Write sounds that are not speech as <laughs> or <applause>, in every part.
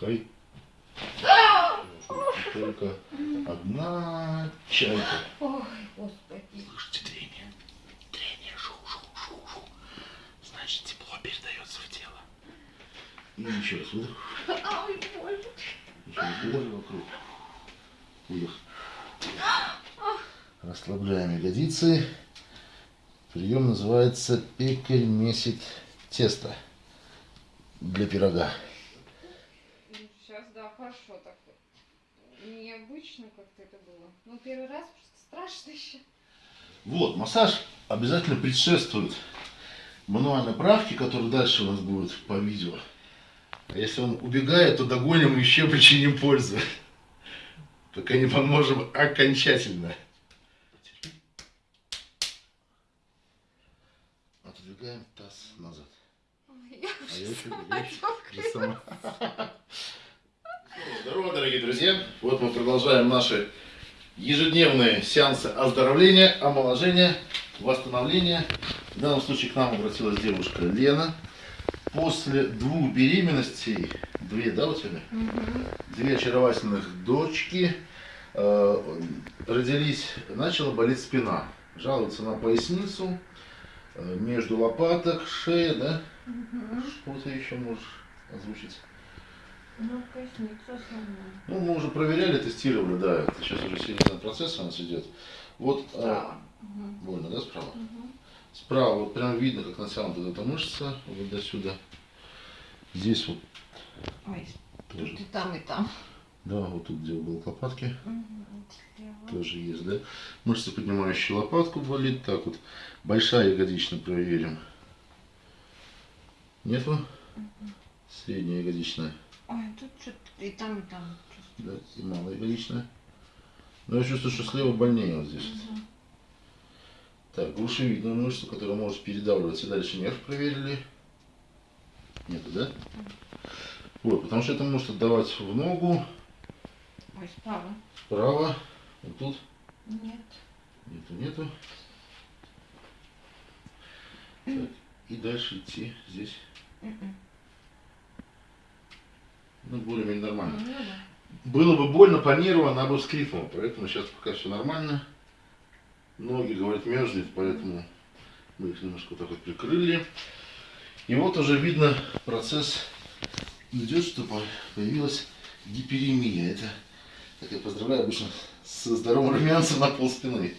Выдыхай. Только одна чайка. Ой, господи. Слышите трение? Трение. Шу, шу, шу, шу. Значит, тепло передается в тело. И еще раз выдох. Ой, больно. Еще раз выдох вокруг. Выдох. Расслабляем ягодицы. Прием называется пекарь месит тесто для пирога. Хорошо так. Необычно как-то это было. Ну, первый раз просто страшно еще. Вот, массаж обязательно предшествует мануальной правке, которая дальше у нас будет по видео. А если он убегает, то догоним и еще причиним пользу. Пока не поможем окончательно. Отодвигаем таз назад. Ой, я А я еще я еще- сама. Здорово, дорогие друзья! Вот мы продолжаем наши ежедневные сеансы оздоровления, омоложения, восстановления. В данном случае к нам обратилась девушка Лена. После двух беременностей, две, да, у тебя? Мгм. Две очаровательных дочки э, родились, начала болеть спина. Жалуется на поясницу, э, между лопаток, шея, да? Мгм. Что ты еще можешь озвучить? Ну, поясница основная. Ну, мы уже проверяли, тестировали, да. Это сейчас уже серьезный процесс у нас идет. Вот а, Справа. Мгм. больно, да, справа? Мгм. Справа вот прям видно, как натянута эта мышца, вот до сюда. Здесь вот Ой, тоже. тут и там, и там. Да, вот тут, где угол лопатки. Слева. тоже есть, да. Мышца, поднимающая лопатку, болит. Так вот, большая ягодичная проверим. Нету? Средняя ягодичная. Ой, тут что-то и там, и там. Да, и малая ягодичная. Но я чувствую, что слева больнее вот здесь. Мгм. Так, грушевидную мышцу, которая может передавливаться. Дальше нерв проверили. Нету, да? Вот, потому что это может отдавать в ногу, Ой, справа. вправо, вот тут. Нет. Нету, нету. Так, и дальше идти здесь. Мгм. Ну, более-менее нормально. Ну, да. Было бы больно по нерву, она бы вскрикнула. Поэтому сейчас пока все нормально. Ноги, говорят, мерзнет, поэтому мы их немножко вот так вот прикрыли. И вот уже видно процесс идет, что по- появилась гиперемия. Это, так я поздравляю обычно со здоровым румянцем на пол спины.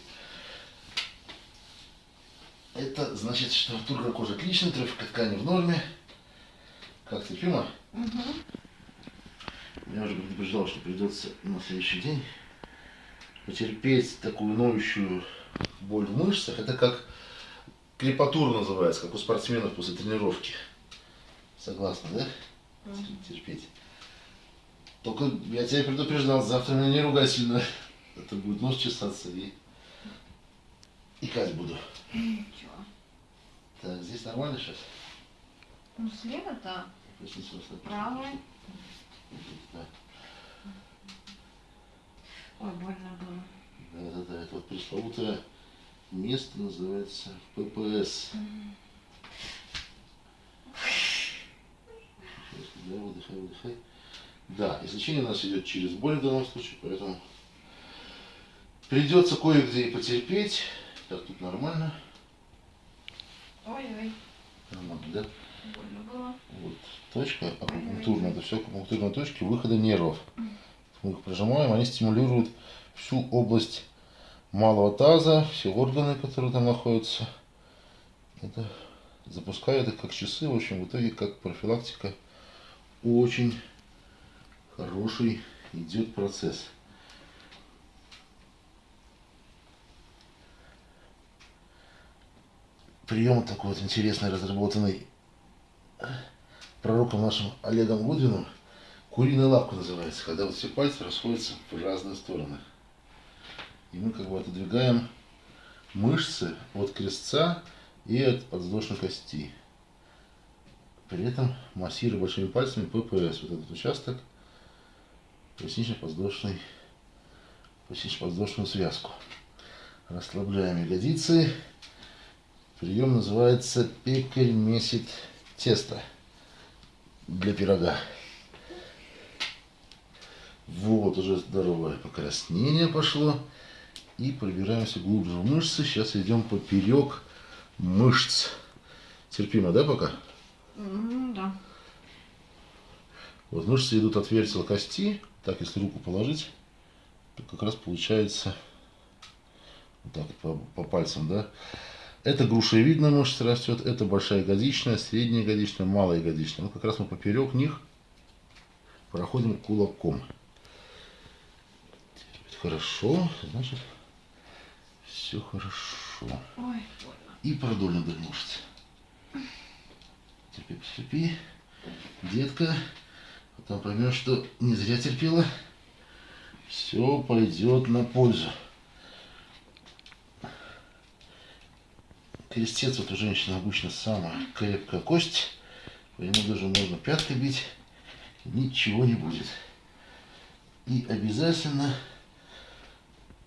Это значит, что тургор кожи отличный, трофика ткани в норме. Как терпимо? Мгм. Я уже предупреждал, что придется на следующий день потерпеть такую ноющую боль в мышцах. Это как крепатура называется, как у спортсменов после тренировки. Согласна, да? Мгм. Терпеть. Только я тебя предупреждал, завтра меня не ругай сильно. Это будет нос чесаться и икать буду. Ничего. Так, здесь нормально сейчас? Ну, слева, да. Поясницу расслабь. Правая. Да. Ой, больно было. Да, да, да, это вот пресловутое место называется ППС. Да, выдыхай, выдыхай. Да, излечение у нас идет через боль в данном случае, поэтому придется кое-где и потерпеть. Так, тут нормально. Ой-ой, Нормально, да? Больно было. Вот точка акупунктурная, это все акупунктурные точки выхода нервов. Мы их прожимаем, они стимулируют всю область малого таза, все органы, которые там находятся. Это запускает их как часы, в общем, в итоге как профилактика. Очень хороший идет процесс. Прием такой вот интересный, разработанный пророком нашим Олегом Гудвином куриная лапка называется, когда вот все пальцы расходятся в разные стороны. И мы как бы отодвигаем мышцы от крестца и от подвздошной кости. При этом массируя большими пальцами ППС, вот этот участок, пояснично-подвздошный, пояснично-подвздошную связку. Расслабляем ягодицы. Прием называется пекарь месит тесто для пирога. Вот уже здоровое покраснение пошло. И пробираемся глубже в мышцы. Сейчас идем поперек мышц. Терпимо, да, пока? Ну да. Вот мышцы идут от вертела кости. Так, если руку положить, то как раз получается вот так по, по пальцам, да. Это грушевидная мышца растет, это большая ягодичная, средняя ягодичная, малая ягодичная. Ну, как раз мы поперек них проходим кулаком. Хорошо, значит, все хорошо. Ой. И продольно вдоль мышц. Терпи, потерпи. Детка, потом поймешь, что не зря терпела. Все пойдет на пользу. Крестец вот у женщины обычно самая крепкая кость. По нему даже можно пяткой бить. Ничего не будет. И обязательно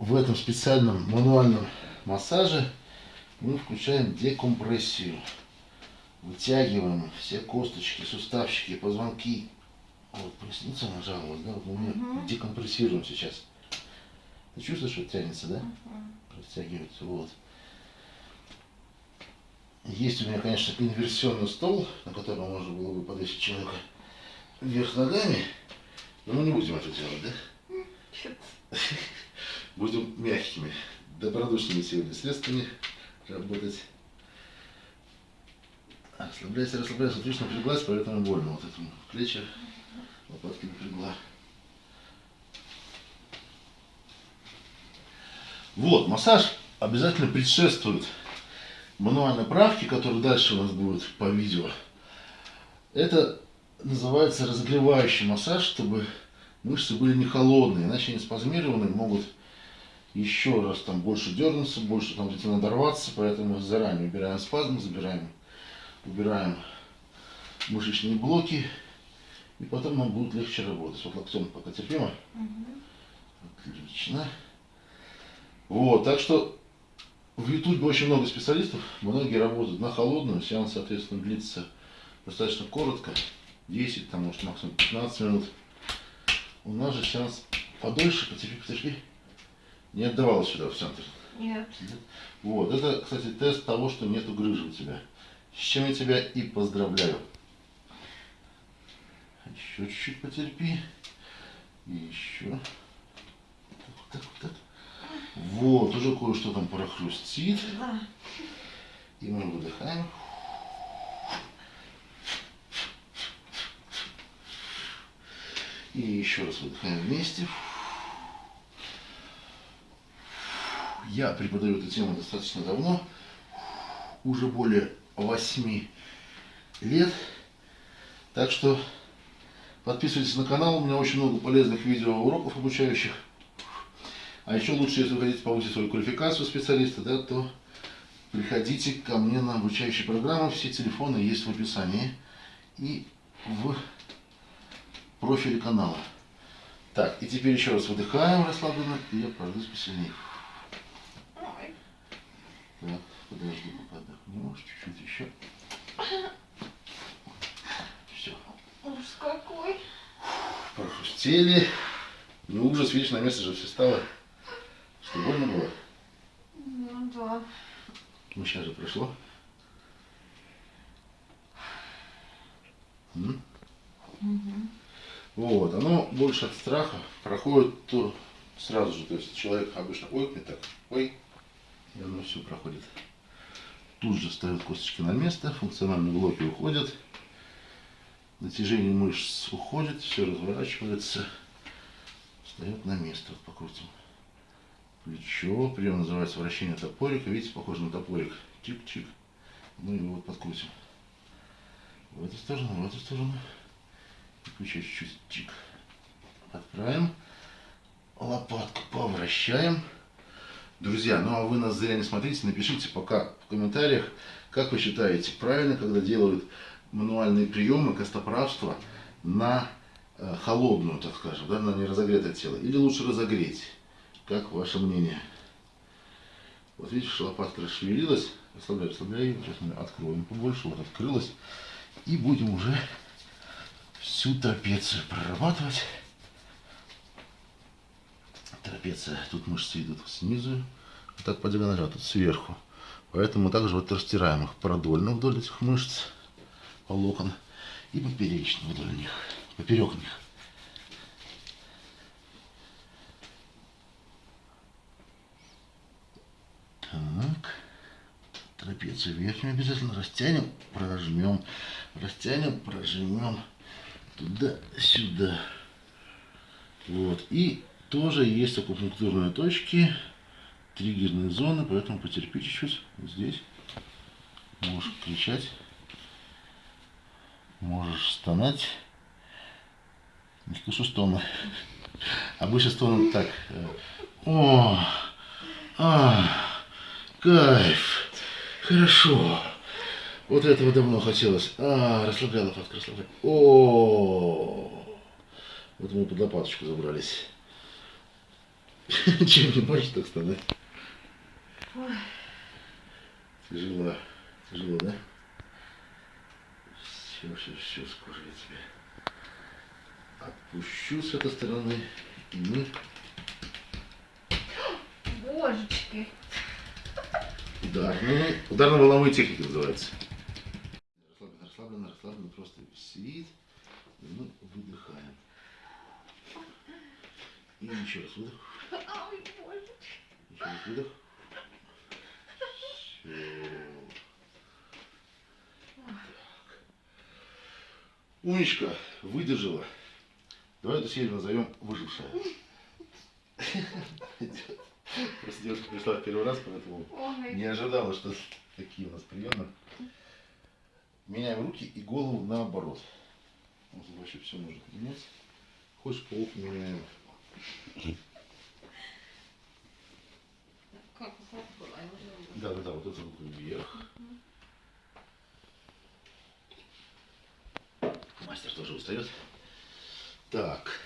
в этом специальном мануальном массаже мы включаем декомпрессию. Вытягиваем все косточки, суставчики, позвонки. Вот поясница нажаловалась, да? Вот мы Мгм. декомпрессируем сейчас. Ты чувствуешь, что тянется, да? Мгм. Растягивается, вот. Есть у меня, конечно, инверсионный стол, на котором можно было бы подвесить человека вверх ногами, но мы не будем это делать, да? <laughs> Будем мягкими, добродушными сегодня средствами работать. Расслабляйся, расслабляйся. Отлично напряглась, поэтому больно. Вот этому плечи, лопатки напрягла. Вот, массаж обязательно предшествует мануальной правке, которая дальше у нас будет по видео. Это называется разогревающий массаж, чтобы мышцы были не холодные, иначе они спазмированные могут еще раз там больше дернуться, больше там где-то надорваться, поэтому заранее убираем спазм, забираем, убираем мышечные блоки, и потом нам будет легче работать. Вот локтем пока терпимо. Мгм. Отлично. Вот, так что в Ютубе очень много специалистов, многие работают на холодную, сеанс, соответственно, длится достаточно коротко, 10, там, может, максимум 15 минут. У нас же сеанс подольше, потерпи, потерпи. Не отдавала сюда, в центр. Нет. Вот, это, кстати, тест того, что нету грыжи у тебя. С чем я тебя и поздравляю. Еще чуть-чуть потерпи. И еще. Вот так, вот так. Вот, уже кое-что там прохрустит. Да. И мы выдыхаем. И еще раз выдыхаем вместе. Я преподаю эту тему достаточно давно, уже более 8 лет. Так что подписывайтесь на канал, у меня очень много полезных видеоуроков обучающих. А еще лучше, если вы хотите повысить свою квалификацию специалиста, да, то приходите ко мне на обучающие программы. Все телефоны есть в описании и в профиле канала. Так, и теперь еще раз выдыхаем расслабленно, и я пройдусь посильнее. Так, подожди, пока отдохнешь, чуть-чуть еще. Все, Ужас какой. прохрустели. Ну, ужас, видишь, на место же все стало. Что, больно было? Ну да. Ну, сейчас же прошло. М? Мгм. Вот, оно больше от страха проходит то сразу же. То есть человек обычно ойкнет так, ой, и оно все проходит. Тут же встают косточки на место, функциональные блоки уходят, натяжение мышц уходит, все разворачивается, встает на место. Вот покрутим. Плечо, прием называется вращение топорика. Видите, похоже на топорик. Чик-чик. Мы его вот подкрутим. В эту сторону, в эту сторону. И плечо чуть-чуть чик. Отправим. Лопатку повращаем. Друзья, ну а вы нас зря не смотрите, напишите пока в комментариях, как вы считаете, правильно, когда делают мануальные приемы костоправства на э, холодную, так скажем, да, на неразогретое тело, или лучше разогреть? Как ваше мнение? Вот видишь, лопатка расшевелилась, расслабляй, расслабляй, сейчас мы откроем побольше, вот открылась, и будем уже всю трапецию прорабатывать. трапеция. Тут мышцы идут снизу, вот так по диагонали, а тут сверху. Поэтому также вот растираем их продольно вдоль этих мышц, волокон, и поперечно вдоль них, поперек них. Так. Трапецию верхнюю обязательно растянем, прожмем, растянем, прожмем туда-сюда. Вот. И тоже есть акупунктурные точки, триггерные зоны, поэтому потерпи чуть-чуть. Вот здесь можешь кричать, можешь стонать. Не слышу стона. Обычно стон так. О, а, кайф, хорошо. Вот этого давно хотелось. А, расслабляла лопатка, расслабляла. О, вот мы под лопаточку забрались. <laughs> Чем не можешь так? Ой. Тяжело. Тяжело, да? Все, все, все, скоро я тебя отпущу с этой стороны. И мы Божечки. Ударные, ударно-волновые техники называются. Расслабленно, расслабленно, расслабленно, просто сидит. И мы выдыхаем. И еще раз выдох. Еще раз выдох. Все. Умничка, выдержала. Давай эту серию назовем выжившая. <laughs> <laughs> Просто девушка пришла в первый раз, поэтому Ой. не ожидала, что такие у нас приемы. Меняем руки и голову наоборот. Вот вообще все может менять. Хочешь паук меняем. <laughs> Да, да, да, вот эту руку вверх. Мастер тоже устает. Так.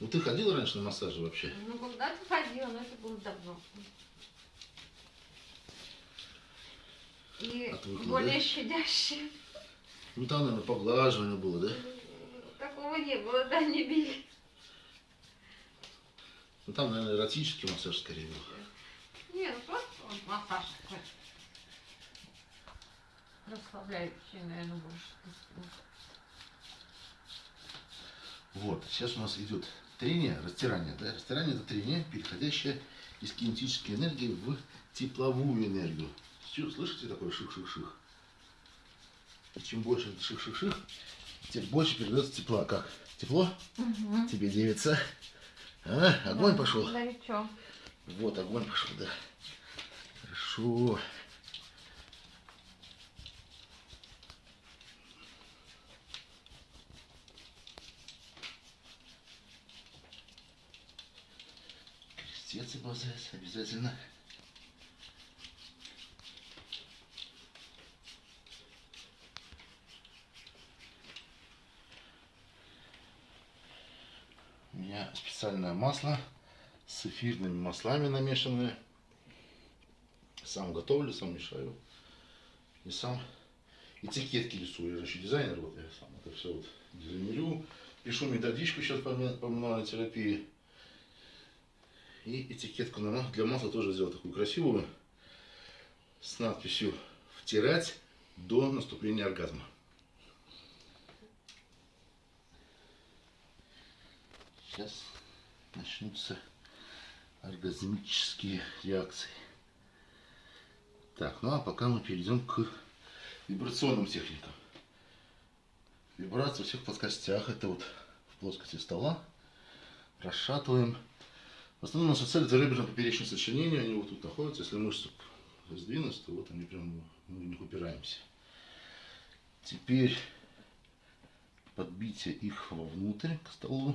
Ну ты ходила раньше на массажи вообще? Ну, когда-то ходила, но это было давно. И Отвыкла, более да? щадящее. Ну там, наверное, поглаживание было, да? Такого не было, да, не били. Ну там, наверное, эротический массаж скорее был. Не, ну просто массаж такой. Расслабляющий, наверное, больше. Вот, сейчас у нас идет трение, растирание. Да? Растирание это трение, переходящее из кинетической энергии в тепловую энергию. Всё, Слышите такое ших-ших-ших? И чем больше это ших-ших-ших, тем больше передается тепла. Как? Тепло? Угу. Тебе девица? А? Огонь пошел? Горячо. Вот, огонь пошел, да. Хорошо. Базес обязательно. У меня специальное масло с эфирными маслами намешанное. Сам готовлю, сам мешаю. И сам этикетки рисую. Я же еще дизайнер, вот я сам это все вот дизайнерю. Пишу методичку сейчас по, по мануальной терапии. И этикетку для масла тоже сделал такую красивую. С надписью «Втирать до наступления оргазма». Сейчас начнутся оргазмические реакции. Так, ну а пока мы перейдем к вибрационным техникам. Вибрация во всех плоскостях. Это вот в плоскости стола. Расшатываем. В основном наша цель реберно-поперечное сочленение. Они вот тут находятся. Если мышцы сдвинуть, то вот они прям мы в упираемся. Теперь подбитие их вовнутрь к столу.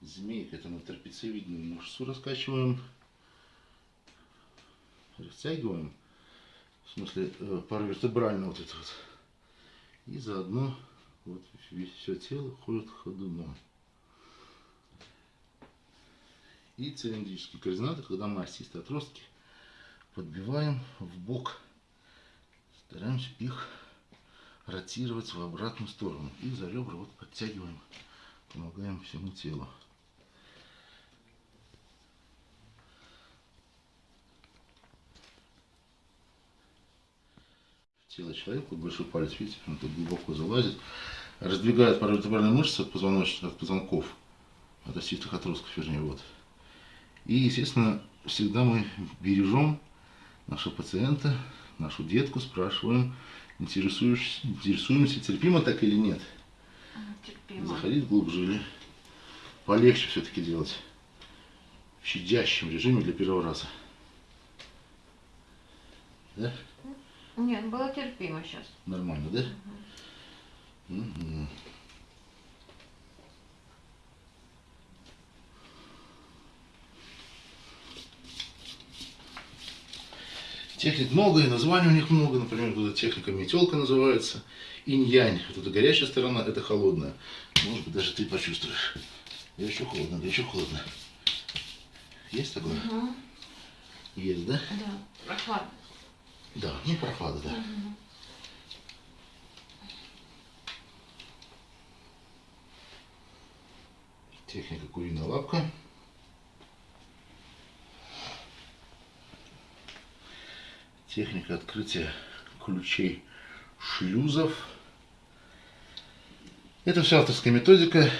Змейка, это мы трапециевидную мышцу раскачиваем. Растягиваем. В смысле, э, паравертебрально вот это вот. И заодно вот все тело ходит ходуном и цилиндрические координаты, когда мы осист отростки подбиваем в бок, стараемся их ротировать в обратную сторону и за ребра вот подтягиваем, помогаем всему телу. тело человека, большой палец, видите, он тут глубоко залазит, раздвигает паравертебральные мышцы от позвоночных, от позвонков, от осистых отростков, вернее, вот. И, естественно, всегда мы бережем нашего пациента, нашу детку, спрашиваем, интересуемся, терпимо так или нет. Терпимо. Заходить глубже или полегче все-таки делать в щадящем режиме для первого раза. Да? Нет, было терпимо сейчас. Нормально, да? Мгм. Техник много, и названий у них много. Например, вот эта техника метелка называется. Инь-янь. Вот эта горячая сторона, это холодная. Может быть, даже ты почувствуешь. Еще холодно, еще холодно. Есть такое? Мгм. Есть, да? Да, прохладно. Да, ну прохлада, да. Техника куриная лапка. Техника открытия ключей шлюзов. Это все авторская методика,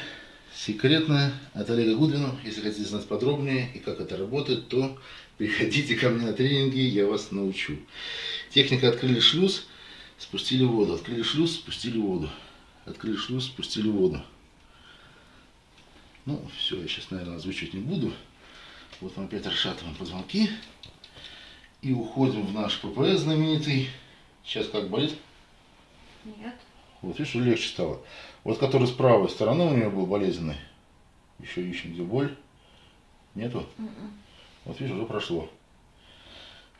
секретная, от Олега Гудвина. Если хотите знать подробнее и как это работает, то приходите ко мне на тренинги, я вас научу. Техника открыли шлюз, спустили воду. Открыли шлюз, спустили воду. Открыли шлюз, спустили воду. Ну, все, я сейчас, наверное, озвучивать не буду. Вот мы опять расшатываем позвонки. И уходим в наш ППС знаменитый. Сейчас как болит? Нет. Вот видишь, легче стало. Вот который с правой стороны у меня был болезненный. Еще ищем, где боль. Нету? Мгм. Вот видишь, уже прошло.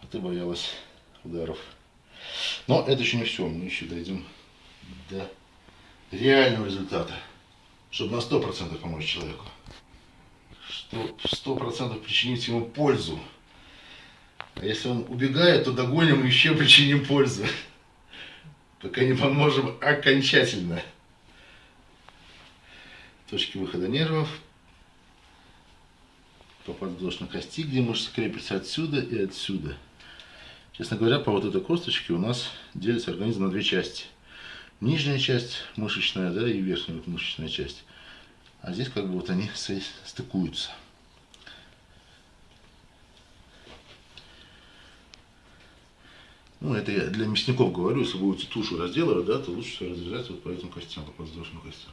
А ты боялась ударов. Но это еще не все. Мы еще дойдем до реального результата. Чтобы на 100% помочь человеку. Что 100% причинить ему пользу. А если он убегает, то догоним и еще причиним пользу. Пока не поможем окончательно. Точки выхода нервов, по подвздошной кости, где мышцы крепятся отсюда и отсюда. Честно говоря, по вот этой косточке у нас делится организм на две части. Нижняя часть мышечная, да, и верхняя вот мышечная часть. А здесь как бы вот они стыкуются. Ну, это я для мясников говорю, если будете тушу разделывать, да, то лучше всего разрезать вот по этим костям, по подвздошным костям.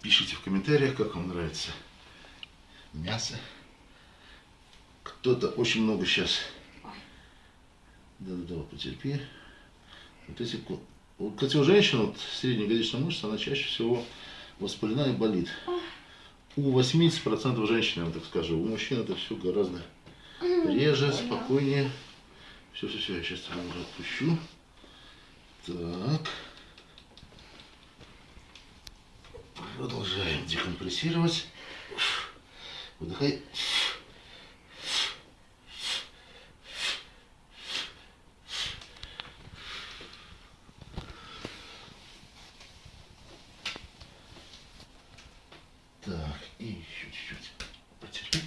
Пишите в комментариях, как вам нравится мясо. Кто-то очень много сейчас. Да-да-да, потерпи. Вот эти, вот, кстати, у женщин вот, среднеягодичная мышца, она чаще всего воспалена и болит. У 80% женщин, я вам так скажу. У мужчин это все гораздо реже, спокойнее. Все, все, все, я сейчас уже отпущу. Так. Продолжаем декомпрессировать. Выдыхай. Так, и еще чуть-чуть. Потерпи.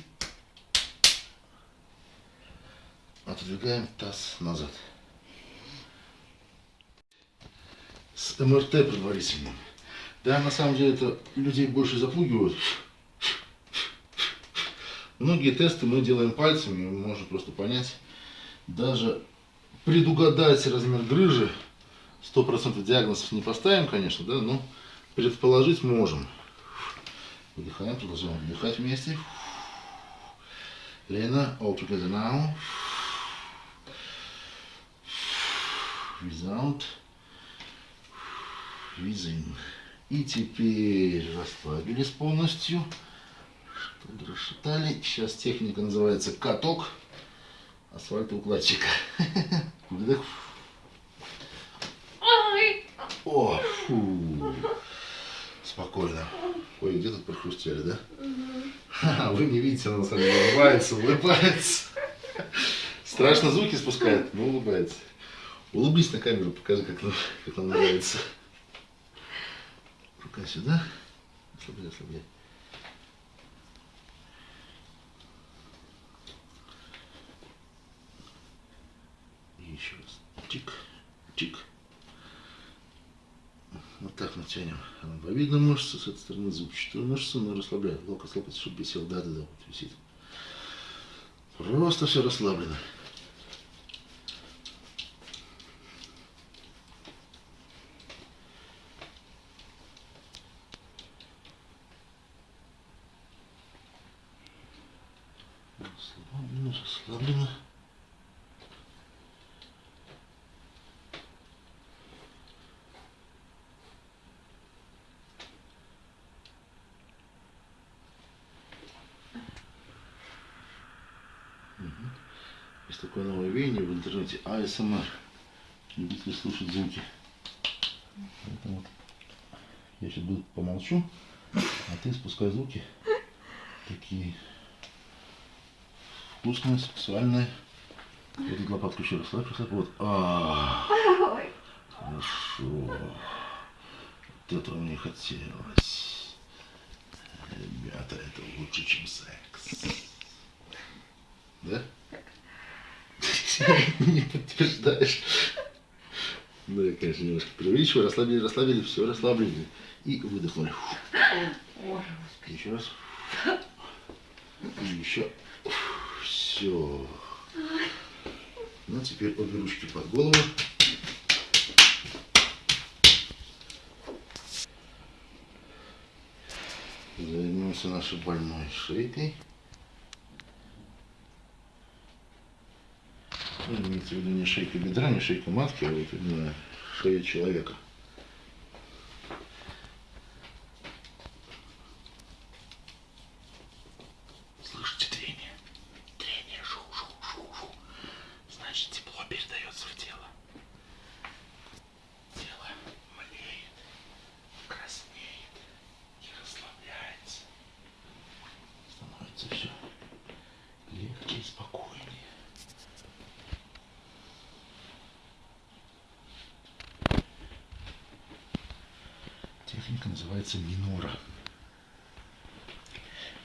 Отодвигаем таз назад. С МРТ предварительным. Да, на самом деле это людей больше запугивают. Многие тесты мы делаем пальцами, можем просто понять, даже предугадать размер грыжи, 100% диагнозов не поставим, конечно, да, но предположить можем. Выдыхаем, продолжаем вдыхать вместе. Лена, all together now. Without. Within. И теперь расслабились полностью. Что-то расшатали. Сейчас техника называется каток асфальтоукладчика. <laughs> Выдох. О, фу. Спокойно. Ой, где тут прохрустели, да? Ха-ха, Вы не видите, она на самом деле улыбается, улыбается. Страшно звуки спускает, но улыбается. Улыбнись на камеру, покажи, как нам, как нам нравится. Рука сюда. Ослабляй, ослабляй. еще раз. Тик, тик. Вот так натянем ромбовидную мышцу, с этой стороны зубчатую мышцу, но расслабляем. Локоть, локоть, чтобы висел. Да, да, да, вот висит. Просто все. Расслаблено, расслаблено. Мгм. Есть такое новое веяние в интернете АСМР. Любители слушать звуки. Поэтому вот я сейчас буду помолчу, а ты спускай звуки. Такие вкусные, сексуальные. Вот эту лопатку еще расслабь, расслабь. Вот. А, Ой. хорошо. Вот этого мне хотелось. Ребята, это лучше, чем секс. Да? <laughs> Не подтверждаешь. Да, я, конечно, немножко преувеличиваю. Расслабили, расслабили, все расслабили. И выдохнули. Еще раз. И еще. Все. Ну, теперь обе ручки под голову. Займемся нашей больной шейкой. Ну, имеется в виду не шейка бедра, не шейка матки, а вот именно шея человека. Слышите трение? Трение, шу, шу, шу, шу. Значит, тепло передается в тело. Тело млеет, краснеет и расслабляется. Становится все легче и спокойнее. Техника называется минора.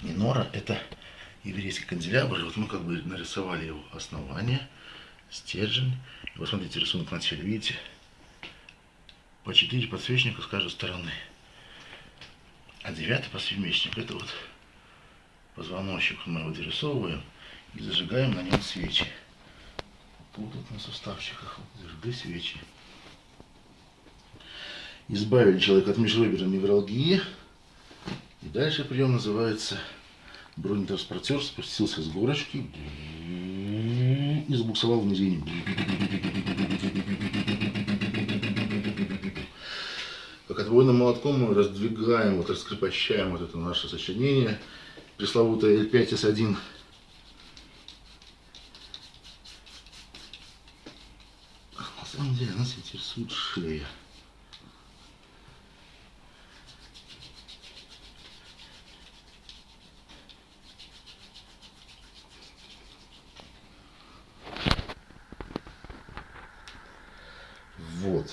Минора это еврейский канделябр. Вот мы как бы нарисовали его основание, стержень. И вот смотрите, рисунок на теле, видите? По четыре подсвечника с каждой стороны. А девятый подсвечник это вот позвоночник мы его дорисовываем и зажигаем на нем свечи. Тут вот на суставчиках зажигай свечи. Избавили человека от межреберной невралгии. И дальше прием называется бронетранспортер спустился с горочки и забуксовал в низине. Как отбойным молотком мы раздвигаем, вот раскрепощаем вот это наше сочинение, пресловутое L5S1. На самом деле нас интересует шея. Вот,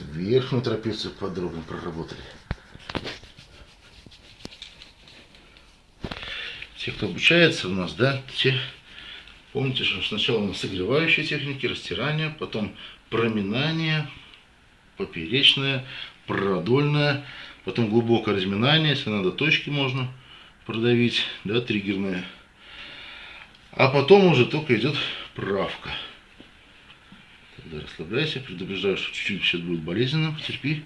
верхнюю трапецию подробно проработали. Те, кто обучается у нас, да, те, помните, что сначала у нас согревающие техники, растирание, потом проминание, поперечное, продольное, потом глубокое разминание, если надо, точки можно продавить, да, триггерные. А потом уже только идет правка. Тогда расслабляйся, предупреждаю, что чуть-чуть сейчас будет болезненно, потерпи.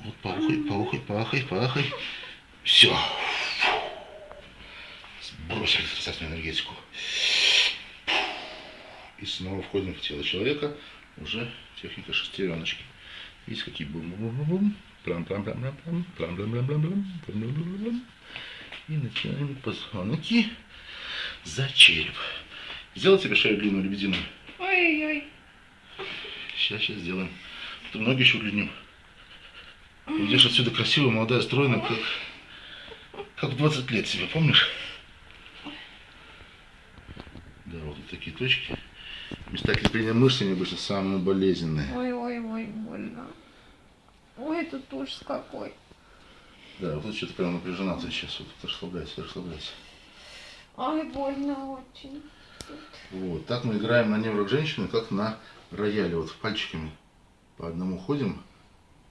Вот поухай, поухай, поахай, поахай. Все. Сбросили отрицательную энергетику. И снова входим в тело человека. Уже техника шестереночки. Видите, какие бум бум бум бум плам плам плам плам плам плам плам плам плам плам плам плам плам И начинаем позвонки за череп. Сделай себе шею длинную лебединую. Ой-ой-ой. Сейчас, сейчас сделаем. Ты ноги еще удлиним. Идешь отсюда красивая, молодая, стройная, как, как в 20 лет себя, помнишь? Да, вот такие точки. Места крепления мышц они обычно самые болезненные. Ой-ой-ой, больно. Ой, тут ужас какой. Да, вот тут что-то прям напряжена ты сейчас. Вот, расслабляйся, расслабляйся. Ай, больно очень. Вот, так мы играем на неврок женщины, как на рояле вот пальчиками по одному ходим.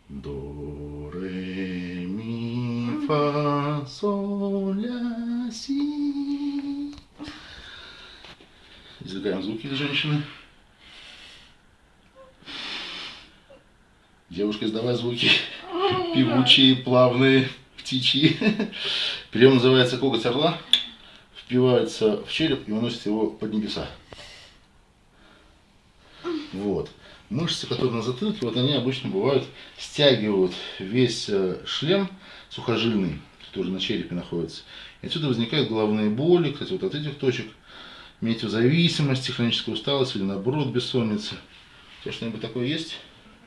До, ре, ми, фа, соль, ля, си. Извлекаем звуки для женщины. Девушка, издавай звуки. Певучие, плавные, птичьи. Прием называется коготь орла. Впивается в череп и уносит его под небеса. Вот. Мышцы, которые на затылке, вот они обычно бывают, стягивают весь э, шлем сухожильный, который на черепе находится. И отсюда возникают головные боли, кстати, вот от этих точек, метеозависимости, хроническая усталость или наоборот бессонница. У тебя что-нибудь такое есть?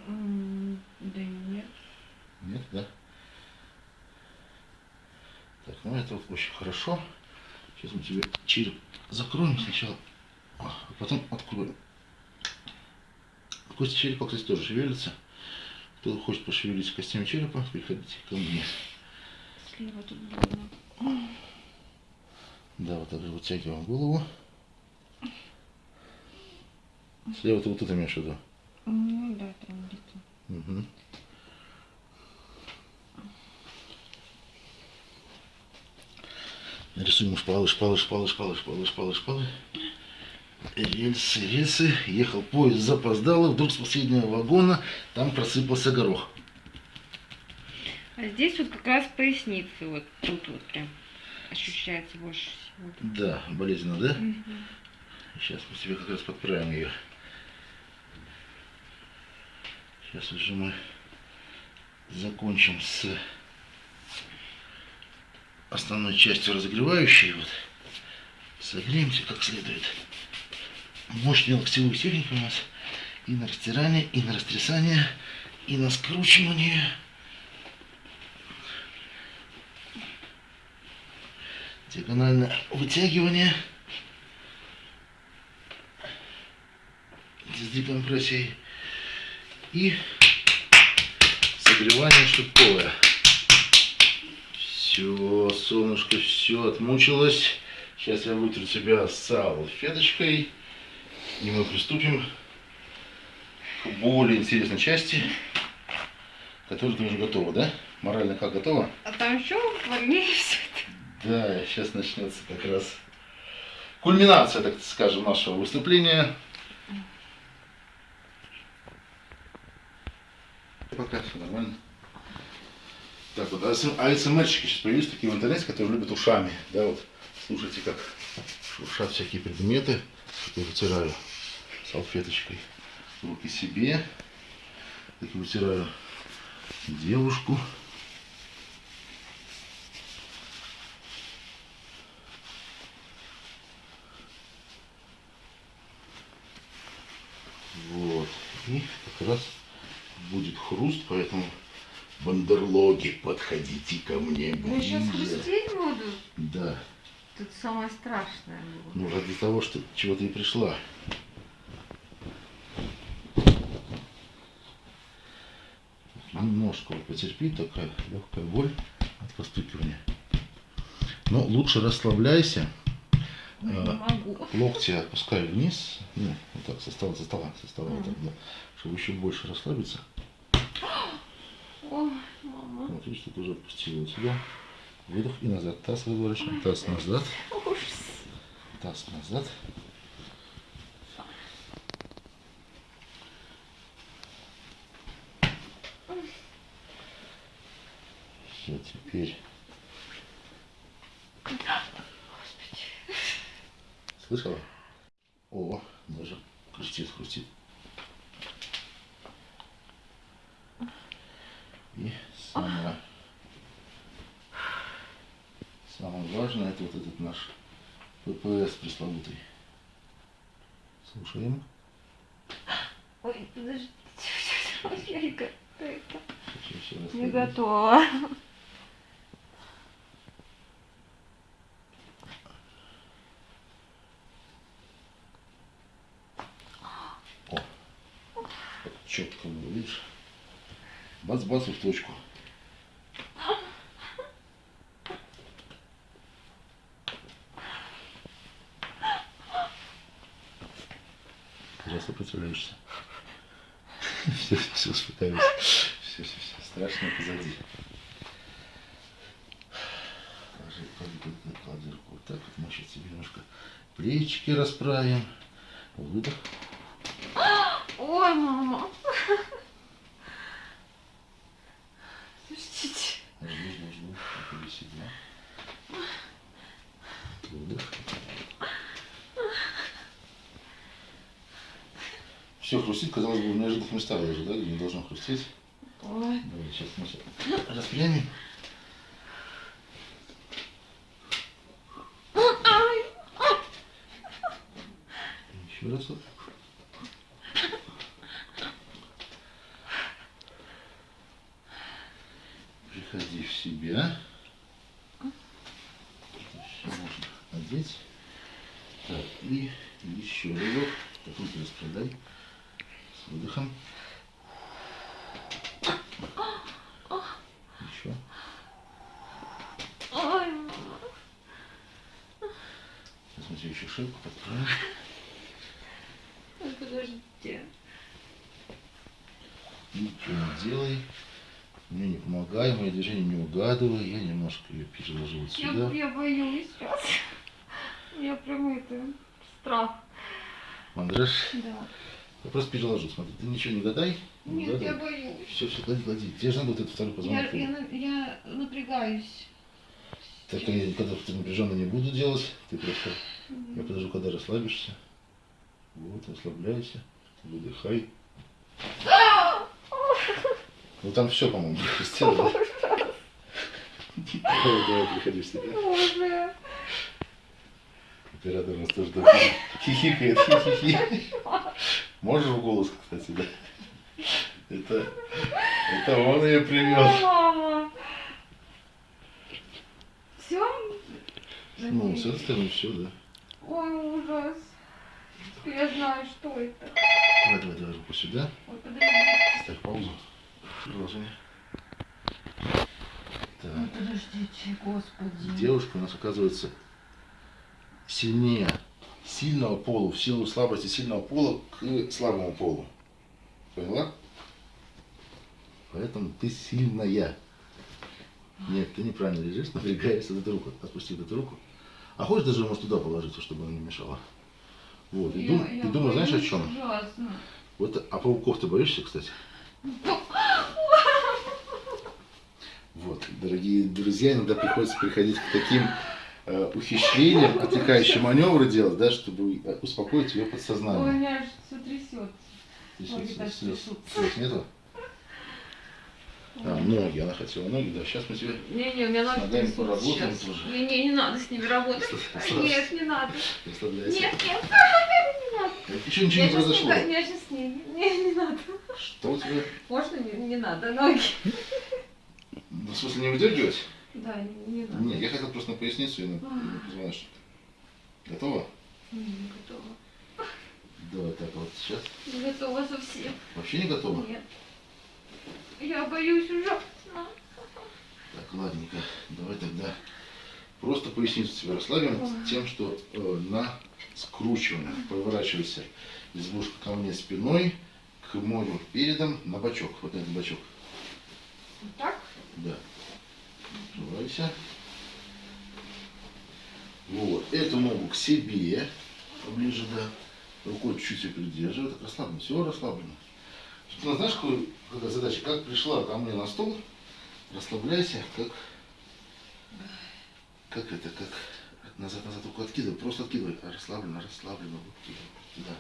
Да нет. Нет, да? Так, ну это вот очень хорошо. Сейчас мы тебе череп закроем сначала, а потом откроем. Кости черепа, кстати, тоже шевелятся. Кто хочет пошевелить костями черепа, приходите ко мне. Слева тут больно. Да, вот так же вытягиваем голову. Слева ты вот это имеешь в виду? Ну да, там где-то. Угу. Рисуем шпалы, шпалы, шпалы, шпалы, шпалы, шпалы, шпалы. Рельсы, рельсы. Ехал поезд, запоздал, и вдруг с последнего вагона там просыпался горох. А здесь вот как раз поясницы, вот тут вот прям ощущается больше всего. Да, болезненно, да? Мгм. Сейчас мы себе как раз подправим ее. Сейчас уже мы закончим с основной частью разогревающей. Вот. Согреемся как следует. Мощные локтевые техники у нас и на растирание, и на растрясание, и на скручивание. Диагональное вытягивание. с декомпрессией и согревание штуковое. Все, солнышко, все отмучилось. Сейчас я вытру себя салфеточкой, и мы приступим к более интересной части, которая тоже готова, да? Морально как готова? А там еще все Да, сейчас начнется как раз кульминация, так скажем, нашего выступления. Пока все нормально. Так вот, АСМРщики сейчас появились такие в интернете, которые любят ушами. Да, вот слушайте, как шуршат всякие предметы. Я вытираю салфеточкой руки себе. Так вытираю девушку. Вот. И как раз будет хруст, поэтому бандерлоги, подходите ко мне Я сейчас ближе. хрустеть буду. Да. Тут самое страшное было. Ну, ради того, что чего ты и пришла. Немножко вот потерпи, такая легкая боль от постукивания. Но лучше расслабляйся. Ой, А, не могу. Локти опускай вниз. Ну, вот так, со стола, со стола, со стола, вот Мгм. так, да. Чтобы еще больше расслабиться. Ой, мама. Видишь, тут уже отпустила сюда. Выдох и назад. Таз выворачиваем. Таз назад. Ужас. Таз назад. Все, теперь. Слышала? О, даже хрустит, хрустит. И самое, самое важное, это вот этот наш ППС пресловутый. Слушаем. Ой, подожди. Я не готова. Не готова. Четко было, видишь? Бац-бац и в точку. Зря сопротивляешься. Все, все, все. Страшно позади. Клади, клади, клади, руку вот так вот. Мы сейчас тебе немножко плечики расправим. Выдох. Ой, мама. Слушайте. Жду, жду, жду. Приходи себя. Выдох. Все хрустит, казалось бы, в неожиданных местах даже, хрустеть. Ой. Давай, сейчас мы распрямим. Ай. Еще раз вот. Приходи в себя. Все можно одеть. Так, и еще разок. Так, руки распродай. С выдохом. Еще. Ой, мама. Сейчас подправим. Ой, Подождите. Ничего не делай. Мне не помогай, мои движения не угадывай. Я немножко ее переложу вот Я, сюда. я боюсь сейчас. Я прям это страх. Мандраж. Да. Я просто переложу. Смотри, ты ничего не гадай. Не Нет, я гадай. боюсь. Все, все, клади, клади. Тебе же надо вот этот второй Я, позвонок. я, на- я напрягаюсь. Так я когда ты напряженно не буду делать, ты просто. Я подожду, когда расслабишься. Вот, расслабляйся. Выдыхай. Ну там все, по-моему, <laughs> да? <laughs> Давай, давай, приходи в себя. Боже. Оператор у нас тоже такой хихикает, хихихи. Можешь в голос, кстати, да? Это, это он ее привел. Мама. Все? Ну, с этой стороны все, да. Теперь я знаю, что это. Давай, давай, давай руку сюда. Ой, подожди. Ставь паузу. Продолжение. Так. подождите, господи. Девушка у нас оказывается сильнее сильного пола, в силу слабости сильного пола к слабому полу. Поняла? Поэтому ты сильная. Нет, ты неправильно лежишь, напрягаешься вот эту руку. Отпусти вот эту руку. А хочешь даже, может, туда положить, чтобы она не мешала? Вот, и, дум- Я- и я думаешь, знаешь, о чем? Ужасно. Вот, а пауков ты боишься, кстати? Вот, дорогие друзья, иногда приходится приходить к таким э, ухищрениям, отвлекающие маневры делать, да, чтобы э, успокоить ее Ой, подсознание. меня аж все трясет. Так слез, слез нету? А, ноги, она хотела ноги, да, сейчас мы тебе... Не-не, у меня ноги ногами трясутся поработаем сейчас. тоже. Не-не, не надо с ними работать. Нет, не надо. Нет, нет, не надо. Еще ничего не произошло. не- Я сейчас не, не, не надо. Что у тебя? Можно не, не надо, ноги. Ну, в смысле, не выдергивать? Да, не, не надо. Нет, я хотел просто на поясницу и на, А. на позвоночник. Готово? Не, не готова. Давай так вот сейчас. Не готова совсем. Вообще не готово? Нет. Я боюсь ужасно. Так, ладненько, давай тогда просто поясницу себе расслабим Ой. тем, что э, на скручиванных поворачивайся избушка ко мне спиной, к морю передом, на бочок, вот на этот бочок. Вот так? Да. Открывайся. Вот, эту ногу к себе, поближе, да. Рукой чуть-чуть придерживай, так расслаблено, все расслаблено. Собственно, знаешь, какой- какая задача? Как пришла ко мне на стол, расслабляйся, как, как это, как назад, назад руку откидывай, просто откидывай, а расслабленно, расслабленно, вот туда.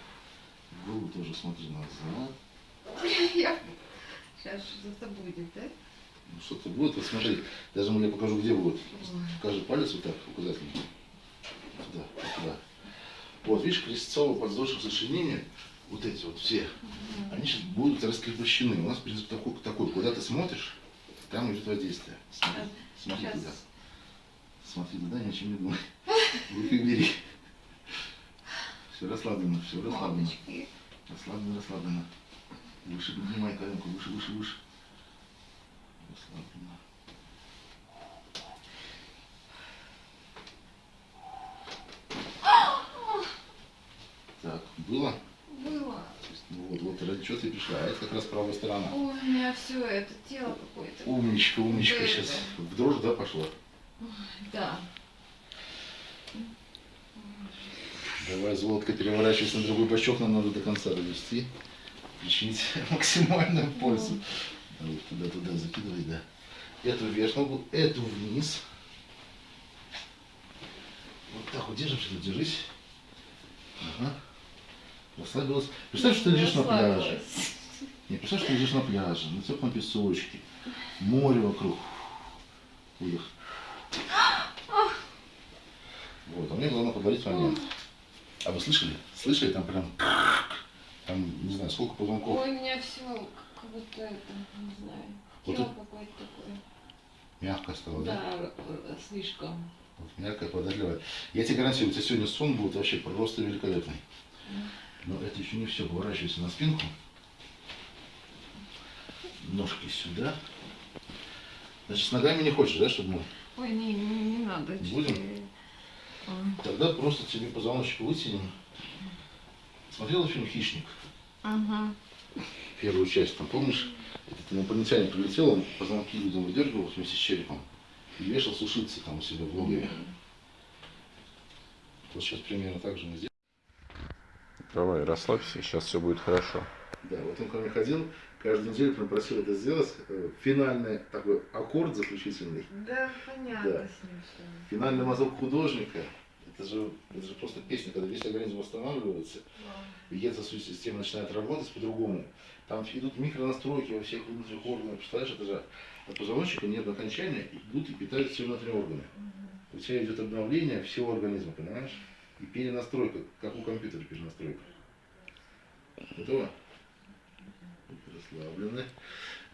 В голову тоже смотри назад. Я... Сейчас что-то будет, да? Ну, что-то будет, вот смотри, даже я покажу, где будет. Покажи палец вот так, указательный. Туда, туда. Вот, видишь, крестцово-подвздошное сочленение, вот эти вот все, они сейчас будут раскрепощены. У нас принцип такой, такой, куда ты смотришь, там идет воздействие. Смотри, смотри Сейчас. туда. Смотри туда, ни о чем не думай. <laughs> Руки бери. Все расслаблено, все расслаблено. Расслаблено, расслаблено. Выше поднимай коленку, выше, выше, выше. Расслабленно. Так, было? Вот, вот ради чего ты пришла. А это как раз правая сторона. Ой, у меня все это тело какое-то. Умничка, умничка. Да, Сейчас да. в дрожь, да, пошла? Да. Давай, Золотко, переворачивайся на другой бочок, нам надо до конца довести. Причинить <laughs> максимальную пользу. Давай, туда-туда закидывай, да. Эту вверх ногу, эту вниз. Вот так вот держимся, тут держись. Ага. Расслабилась. Представь, что ты лежишь на пляже. Не, представь, что ты лежишь на пляже, на теплом песочке, море вокруг. Выдох. Вот, а мне главное подарить момент. А вы слышали? Слышали? Там прям... Там, не знаю, сколько позвонков. Ой, у меня все как будто это, не знаю. Вот Тело какое-то такое. Мягко стало, да? Да, слишком. Вот, мягкое, податливое. Я тебе гарантирую, у тебя сегодня сон будет вообще просто великолепный. Но это еще не все. Поворачивайся на спинку. Ножки сюда. Значит, с ногами не хочешь, да, чтобы мы... Ой, не, не, не надо. Будем? Ой. Тогда просто тебе позвоночник вытянем. Смотрела фильм «Хищник»? Ага. Первую часть, там помнишь? Этот инопланетянин прилетел, он позвонки людям выдергивал вместе с черепом и вешал сушиться там у себя в логове. Вот сейчас примерно так же мы сделаем. Давай, расслабься, сейчас все будет хорошо. Да, вот он ко мне ходил, каждую неделю прям просил это сделать. Э, Финальный такой аккорд заключительный. Да, понятно Да. с ним что. Финальный мазок художника. Это же, это же просто песня, когда весь организм восстанавливается. вегетация система начинает работать по-другому. Там идут микронастройки во всех внутренних органах. Представляешь, это же от позвоночника нервные окончания идут и питают все внутренние органы. У тебя идет обновление всего организма, понимаешь? И перенастройка, как у компьютера перенастройка. Готово? Расслаблены,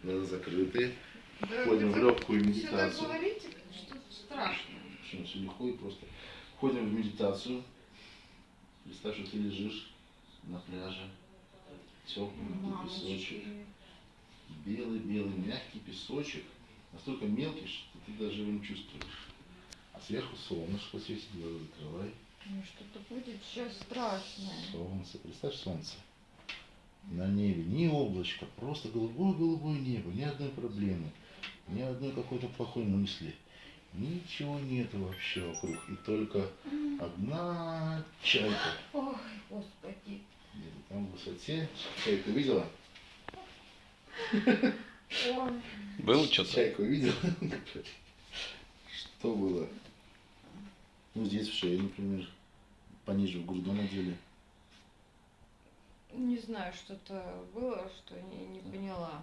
глаза закрыты. Да, Входим в легкую медитацию. говорите, что страшно. Почему все легко и просто. Входим в медитацию. Представь, что ты лежишь на пляже. Теплый песочек. Белый-белый мягкий песочек. Настолько мелкий, что ты даже его не чувствуешь. А сверху солнышко светит, глаза закрывай. Ну что-то будет сейчас страшное. Солнце. Представь солнце. На небе ни облачко, просто голубое-голубое небо, ни одной проблемы, ни одной какой-то плохой мысли. Ничего нету вообще вокруг. И только одна чайка. Ой, господи. Где-то там в высоте. Чайку видела? Было что-то? Чайку видела? <laughs> Что было? Ну, здесь в шее, например. Пониже в грудном отделе. Не знаю, что-то было, что не, не поняла.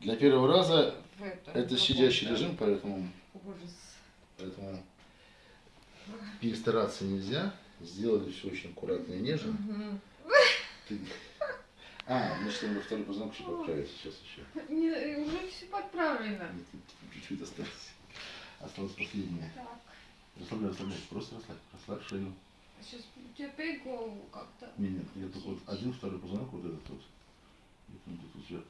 Для первого раза В этом это сидящий режим, поэтому, Ужас. поэтому перестараться нельзя. Сделали все очень аккуратно и нежно. Ты- <laughs> А, значит, надо второй позвонок еще подправить сейчас еще. Не, уже все подправлено. Чуть-чуть осталось. Осталось последнее. Так, Расслабляй, расслабляй. Просто расслабь. Расслабь шею. сейчас теперь голову как-то. Не, нет, я только вот один, второй позвонок, вот этот вот. И там тут уже...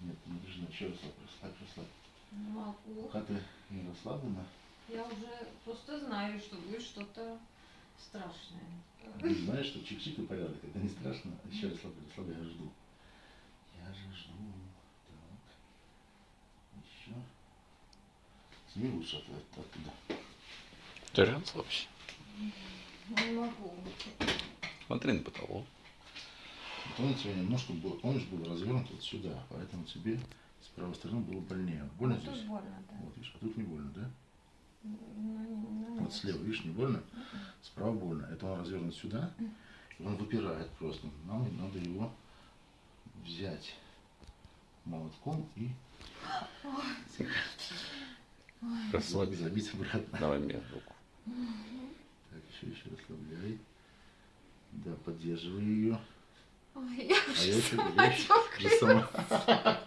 Нет, напряжена. Еще расслабь, расслабь, расслабь. Не могу. Пока ты не расслаблена, Я уже просто знаю, что будет что-то страшное. ты знаешь, что чик-чик и порядок. Это не страшно. Еще расслабляй, расслабляй, я жду. Я же жду. Так. Еще. Сними лучше от, от- оттуда. Ты расслабься. Не могу. Смотри на потолок. Вот он у тебя немножко был, помнишь, был развернут вот сюда, поэтому тебе с правой стороны было больнее. Больно Ну, тут здесь? больно, да. Вот, видишь, а тут не больно, да? Ну, ну, Вот нет. слева, видишь, не больно, справа больно. Это он развернут сюда, и он выпирает просто. Нам надо его взять молотком и Расслабься. забить обратно. Давай мне руку. Так, еще, еще расслабляй. Да, поддерживай ее. Ой, я А я уже еще, сама я уже сама,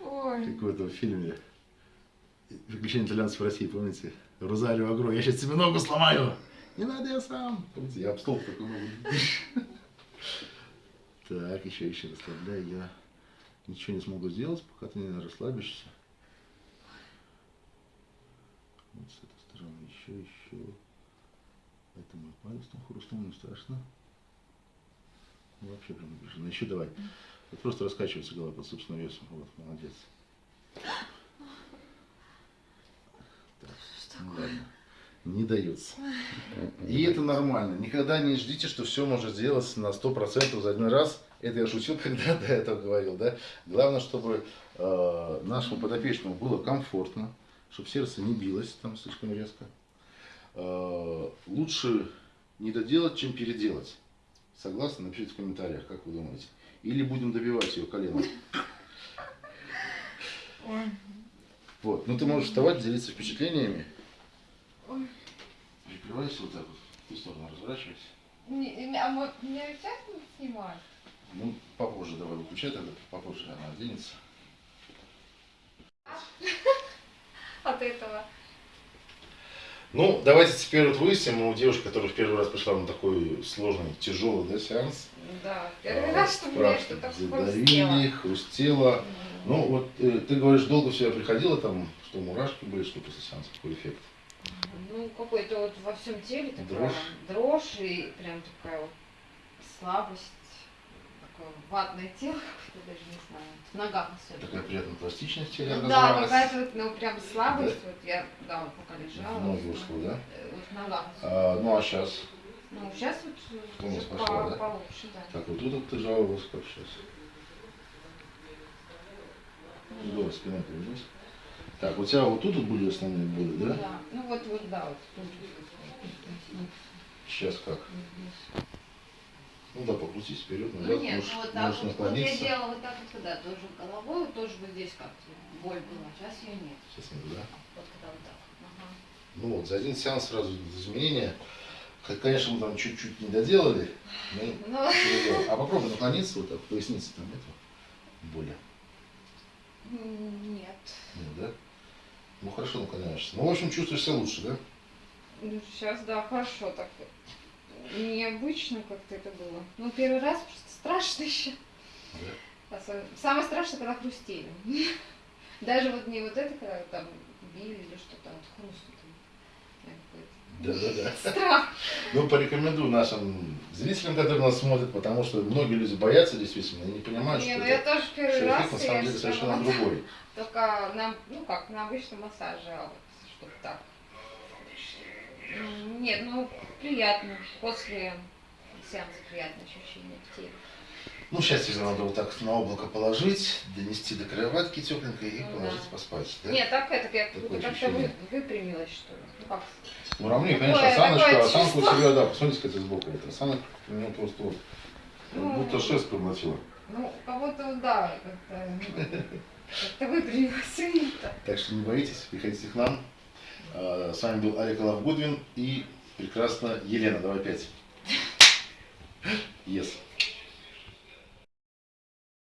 Ой. как в этом фильме «Приключения итальянцев в России», помните? Розалио Агро, я сейчас тебе ногу сломаю. Не надо, я сам. Помните, я об стол такой ногу. Так, еще, еще расслабляй. Я ничего не смогу сделать, пока ты не расслабишься. Вот с этой стороны еще, еще. Это мой палец там хрустнул, не страшно. Ну, вообще прям напряженно. Еще давай. Вот просто раскачивается голова под собственным весом. Вот, молодец. Так, ну ладно. Не дается. И это нормально. Никогда не ждите, что все может сделать на 100% за один раз. Это я шутил, <laughs> когда до этого говорил, да? Главное, чтобы э, нашему подопечному было комфортно, чтобы сердце не билось там слишком резко. Э, лучше не доделать, чем переделать. Согласны? Напишите в комментариях, как вы думаете. Или будем добивать ее коленом. Ой. Вот. Ну ты можешь вставать, делиться впечатлениями. Ой. Прикрывайся вот так вот. В ту сторону разворачивайся. Не- А мы меня сейчас будут снимать? Ну, попозже давай выключай тогда, попозже она оденется. От этого. Ну, давайте теперь вот выясним у девушки, которая в первый раз пришла на такой сложный, тяжелый да, сеанс. Да, первый А, раз, что мне что-то задавили, хрустело. Ну, вот э, ты говоришь, долго в себя приходила, там, что мурашки были, что после сеанса, какой эффект? Ну, какой-то вот во всем теле такая Дрожь? дрожь и прям такая вот слабость, ватное тело, какое-то даже не знаю. В ногах особенно. Такая приятная пластичность теле Ну да, какая-то вот, ну, прям слабость, вот я, да, вот пока лежала. Ноги ушла, да? э, Вот в ногах. А, ну, а сейчас? Ну, сейчас вот э, Тонус уже пошла, по- да? получше, да. Так, вот тут вот ты жаловалась, как сейчас? Здорово, спина повернись. Так, у тебя вот тут вот были основные боли, да? Да. Ну вот, вот, да, вот тут. Сейчас как? Здесь. Ну да, покрутись вперед, Ну назад, нет, можешь, ну вот так можешь вот, вот я наклониться. делала вот так вот, когда тоже головой, тоже вот здесь как-то боль была, сейчас ее нет. Сейчас нет, да? Вот когда вот так. Ага. Ну вот, за один сеанс сразу изменения. Как, Конечно, мы там чуть-чуть не доделали, но Ну. А попробуй наклониться вот так, поясница там нету боли. нет. Нет, да? Ну хорошо наклоняешься. Ну, в общем, чувствуешь себя лучше, да? Ну, сейчас, да, хорошо так. Необычно как-то это было. Ну, первый раз просто страшно <laughs> еще. Да. Самое страшное, когда хрустели. <laughs> Даже вот не вот это, когда там били или что-то, а вот хруст. э, Да, да, да. какой-то <laughs> Страх. Ну, порекомендую нашим зрителям, которые нас смотрят, потому что многие люди боятся действительно и не понимают, Не, что, ну это- я тоже что первый раз, эффект на самом деле совершенно другой. Только на, ну как, на обычном массаже, а вот чтобы так. Нет, ну приятно. После сеанса приятное ощущение в теле. Ну, сейчас тебе надо вот так на облако положить, донести до кроватки тепленькой и Ну положить да. поспать. Да? Нет, так это я как-то вы, выпрямилась, что ли. Ну как? Ну, равнее, конечно, осаночка, осанку у тебя, да, посмотрите, это сбоку. Это осанка у меня просто вот, как Ну. будто шест проглотила. Ну, кого-то, вот, да, как-то как-то выпрямилась. <laughs> Так что не боитесь, приходите к нам. А, С вами был Алик Алав Гудвин и прекрасная Елена. Давай пять. <laughs> Yes.